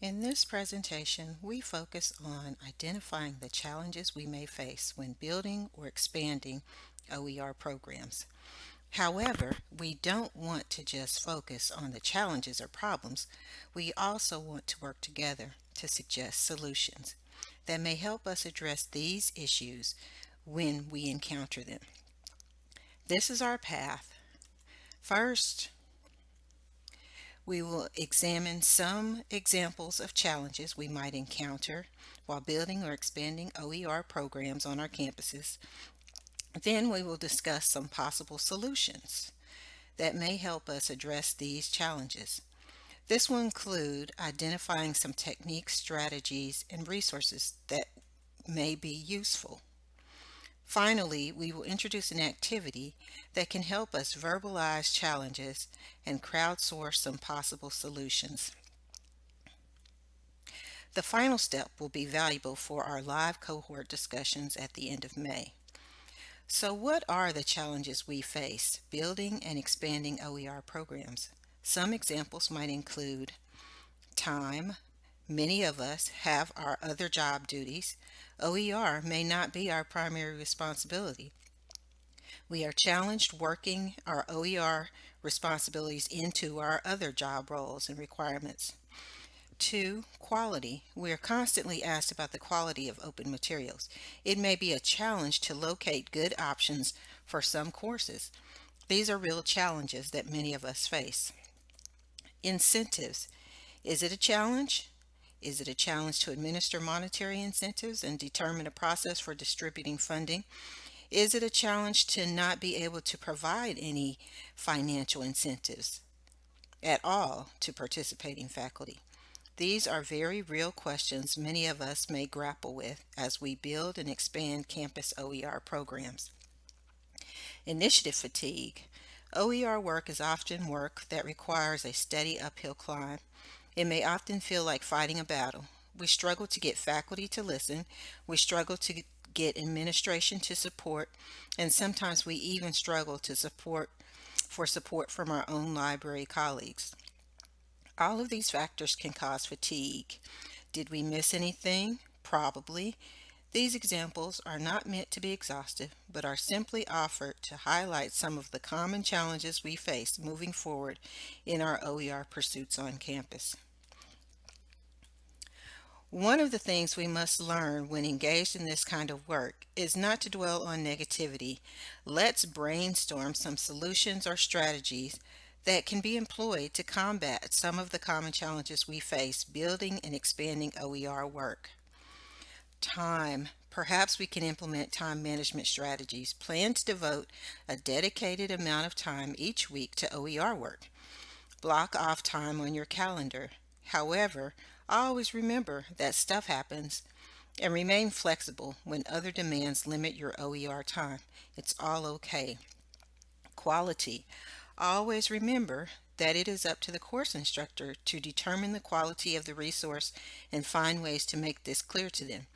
In this presentation, we focus on identifying the challenges we may face when building or expanding OER programs. However, we don't want to just focus on the challenges or problems. We also want to work together to suggest solutions that may help us address these issues when we encounter them. This is our path. First, we will examine some examples of challenges we might encounter while building or expanding OER programs on our campuses. Then we will discuss some possible solutions that may help us address these challenges. This will include identifying some techniques, strategies, and resources that may be useful. Finally, we will introduce an activity that can help us verbalize challenges and crowdsource some possible solutions. The final step will be valuable for our live cohort discussions at the end of May. So what are the challenges we face building and expanding OER programs? Some examples might include time. Many of us have our other job duties, OER may not be our primary responsibility. We are challenged working our OER responsibilities into our other job roles and requirements. Two, quality. We are constantly asked about the quality of open materials. It may be a challenge to locate good options for some courses. These are real challenges that many of us face. Incentives. Is it a challenge? Is it a challenge to administer monetary incentives and determine a process for distributing funding? Is it a challenge to not be able to provide any financial incentives at all to participating faculty? These are very real questions many of us may grapple with as we build and expand campus OER programs. Initiative fatigue. OER work is often work that requires a steady uphill climb. It may often feel like fighting a battle. We struggle to get faculty to listen. We struggle to get administration to support. And sometimes we even struggle to support for support from our own library colleagues. All of these factors can cause fatigue. Did we miss anything? Probably. These examples are not meant to be exhaustive, but are simply offered to highlight some of the common challenges we face moving forward in our OER pursuits on campus. One of the things we must learn when engaged in this kind of work is not to dwell on negativity. Let's brainstorm some solutions or strategies that can be employed to combat some of the common challenges we face building and expanding OER work. Time. Perhaps we can implement time management strategies. Plan to devote a dedicated amount of time each week to OER work. Block off time on your calendar. However, Always remember that stuff happens and remain flexible when other demands limit your OER time. It's all okay. Quality. Always remember that it is up to the course instructor to determine the quality of the resource and find ways to make this clear to them.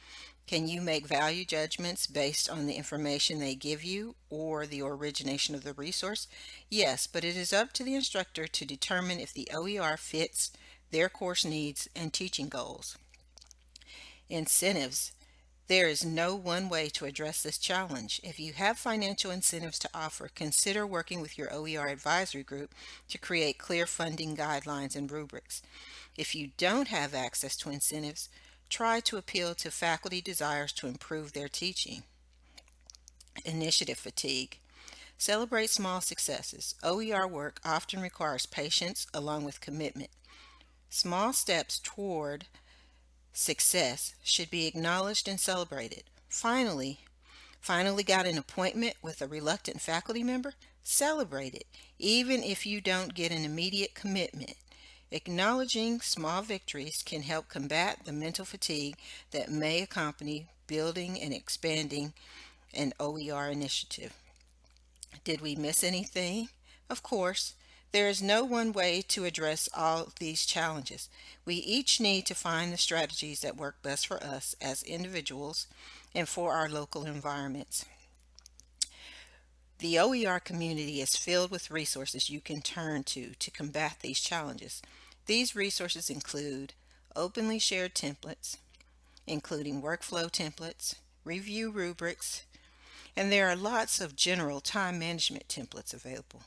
Can you make value judgments based on the information they give you or the origination of the resource? Yes, but it is up to the instructor to determine if the OER fits their course needs, and teaching goals. Incentives. There is no one way to address this challenge. If you have financial incentives to offer, consider working with your OER advisory group to create clear funding guidelines and rubrics. If you don't have access to incentives, try to appeal to faculty desires to improve their teaching. Initiative fatigue. Celebrate small successes. OER work often requires patience along with commitment. Small steps toward success should be acknowledged and celebrated. Finally, finally got an appointment with a reluctant faculty member? Celebrate it, even if you don't get an immediate commitment. Acknowledging small victories can help combat the mental fatigue that may accompany building and expanding an OER initiative. Did we miss anything? Of course, there is no one way to address all these challenges. We each need to find the strategies that work best for us as individuals and for our local environments. The OER community is filled with resources you can turn to to combat these challenges. These resources include openly shared templates, including workflow templates, review rubrics, and there are lots of general time management templates available.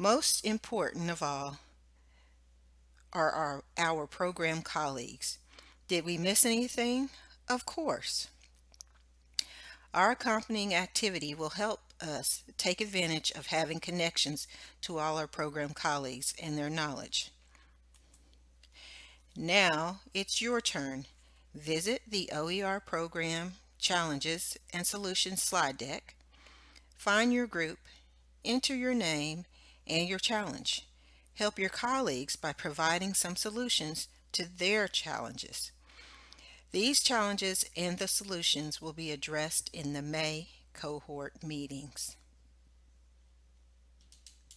Most important of all are our, our program colleagues. Did we miss anything? Of course. Our accompanying activity will help us take advantage of having connections to all our program colleagues and their knowledge. Now it's your turn. Visit the OER program challenges and solutions slide deck, find your group, enter your name and your challenge. Help your colleagues by providing some solutions to their challenges. These challenges and the solutions will be addressed in the May cohort meetings.